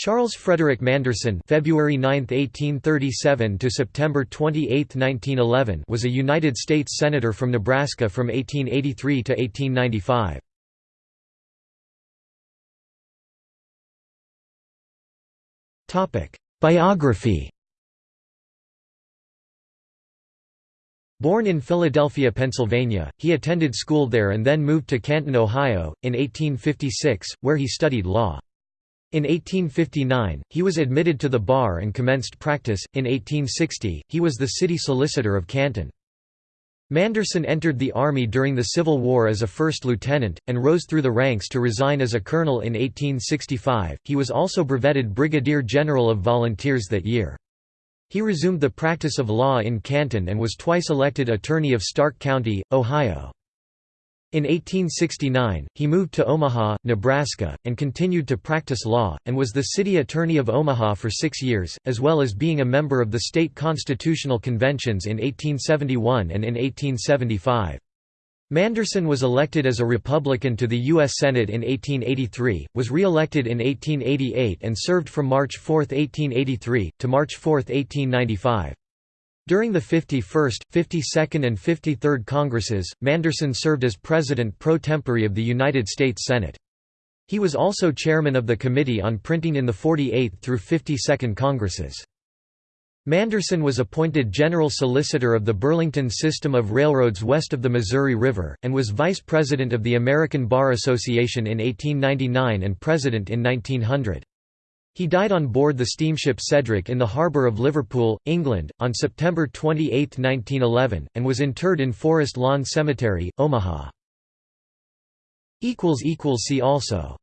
Charles Frederick Manderson (February 9, 1837 to September 28, 1911) was a United States senator from Nebraska from 1883 to 1895. Topic: Biography. Born in Philadelphia, Pennsylvania, he attended school there and then moved to Canton, Ohio, in 1856, where he studied law. In 1859, he was admitted to the bar and commenced practice. In 1860, he was the city solicitor of Canton. Manderson entered the Army during the Civil War as a first lieutenant, and rose through the ranks to resign as a colonel in 1865. He was also brevetted Brigadier General of Volunteers that year. He resumed the practice of law in Canton and was twice elected Attorney of Stark County, Ohio. In 1869, he moved to Omaha, Nebraska, and continued to practice law, and was the city attorney of Omaha for six years, as well as being a member of the state constitutional conventions in 1871 and in 1875. Manderson was elected as a Republican to the U.S. Senate in 1883, was re-elected in 1888 and served from March 4, 1883, to March 4, 1895. During the 51st, 52nd and 53rd Congresses, Manderson served as President pro tempore of the United States Senate. He was also chairman of the Committee on Printing in the 48th through 52nd Congresses. Manderson was appointed General Solicitor of the Burlington System of Railroads west of the Missouri River, and was Vice President of the American Bar Association in 1899 and President in 1900. He died on board the steamship Cedric in the harbour of Liverpool, England, on September 28, 1911, and was interred in Forest Lawn Cemetery, Omaha. See also